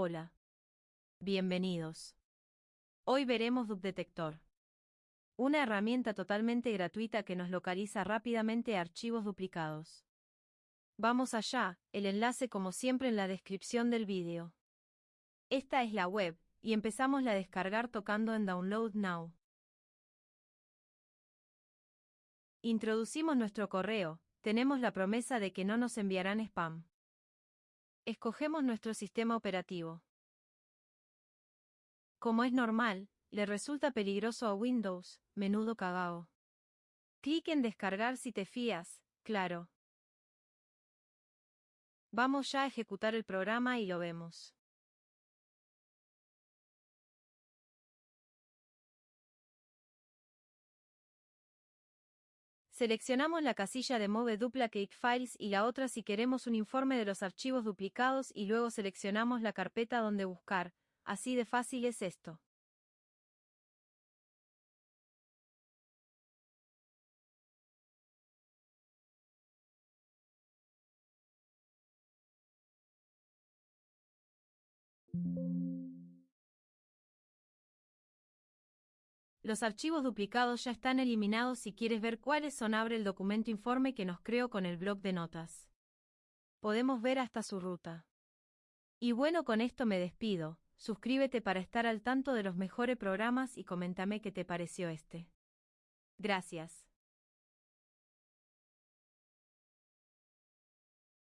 Hola. Bienvenidos. Hoy veremos DupDetector. Una herramienta totalmente gratuita que nos localiza rápidamente archivos duplicados. Vamos allá, el enlace como siempre en la descripción del vídeo. Esta es la web, y empezamos la descargar tocando en Download Now. Introducimos nuestro correo, tenemos la promesa de que no nos enviarán spam. Escogemos nuestro sistema operativo. Como es normal, le resulta peligroso a Windows, menudo cagao. Clic en descargar si te fías, claro. Vamos ya a ejecutar el programa y lo vemos. Seleccionamos la casilla de Move Duplicate Files y la otra si queremos un informe de los archivos duplicados y luego seleccionamos la carpeta donde buscar, así de fácil es esto. Los archivos duplicados ya están eliminados si quieres ver cuáles son abre el documento informe que nos creó con el blog de notas. Podemos ver hasta su ruta. Y bueno con esto me despido, suscríbete para estar al tanto de los mejores programas y coméntame qué te pareció este. Gracias.